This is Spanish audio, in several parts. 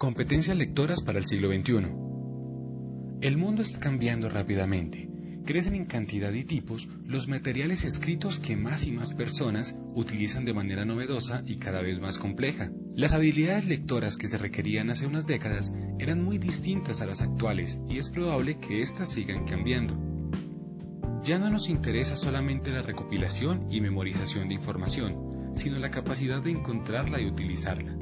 Competencias lectoras para el siglo XXI. El mundo está cambiando rápidamente. Crecen en cantidad y tipos los materiales escritos que más y más personas utilizan de manera novedosa y cada vez más compleja. Las habilidades lectoras que se requerían hace unas décadas eran muy distintas a las actuales y es probable que éstas sigan cambiando. Ya no nos interesa solamente la recopilación y memorización de información, sino la capacidad de encontrarla y utilizarla.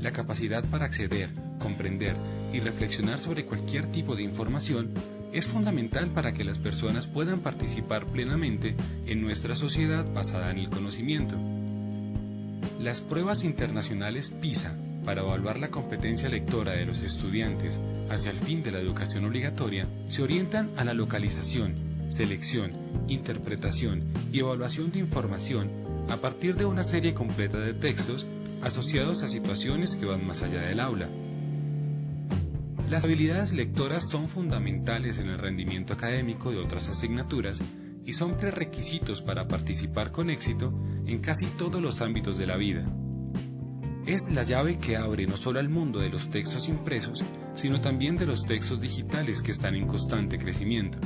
La capacidad para acceder, comprender y reflexionar sobre cualquier tipo de información es fundamental para que las personas puedan participar plenamente en nuestra sociedad basada en el conocimiento. Las pruebas internacionales PISA para evaluar la competencia lectora de los estudiantes hacia el fin de la educación obligatoria se orientan a la localización, selección, interpretación y evaluación de información a partir de una serie completa de textos asociados a situaciones que van más allá del aula. Las habilidades lectoras son fundamentales en el rendimiento académico de otras asignaturas y son prerequisitos para participar con éxito en casi todos los ámbitos de la vida. Es la llave que abre no solo al mundo de los textos impresos, sino también de los textos digitales que están en constante crecimiento.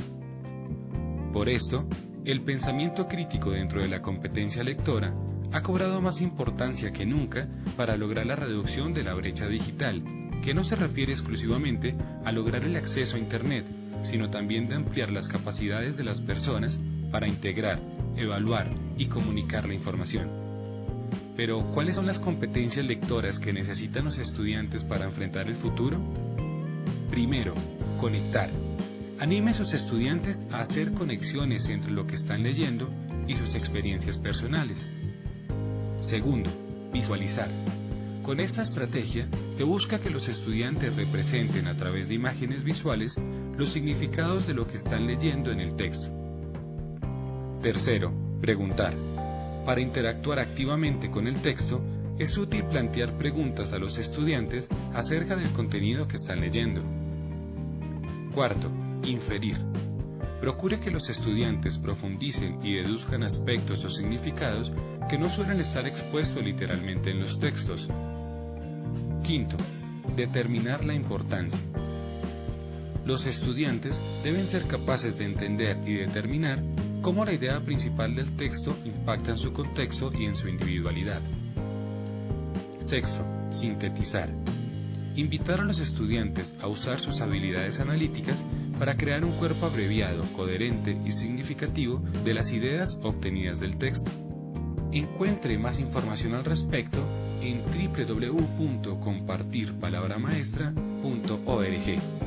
Por esto, el pensamiento crítico dentro de la competencia lectora ha cobrado más importancia que nunca para lograr la reducción de la brecha digital, que no se refiere exclusivamente a lograr el acceso a Internet, sino también de ampliar las capacidades de las personas para integrar, evaluar y comunicar la información. Pero, ¿cuáles son las competencias lectoras que necesitan los estudiantes para enfrentar el futuro? Primero, conectar. Anime a sus estudiantes a hacer conexiones entre lo que están leyendo y sus experiencias personales. Segundo, visualizar. Con esta estrategia se busca que los estudiantes representen a través de imágenes visuales los significados de lo que están leyendo en el texto. Tercero, preguntar. Para interactuar activamente con el texto, es útil plantear preguntas a los estudiantes acerca del contenido que están leyendo. Cuarto, inferir. Procure que los estudiantes profundicen y deduzcan aspectos o significados que no suelen estar expuestos literalmente en los textos. Quinto, determinar la importancia. Los estudiantes deben ser capaces de entender y determinar cómo la idea principal del texto impacta en su contexto y en su individualidad. Sexto, sintetizar. Invitar a los estudiantes a usar sus habilidades analíticas para crear un cuerpo abreviado, coherente y significativo de las ideas obtenidas del texto. Encuentre más información al respecto en www.compartirpalabramaestra.org.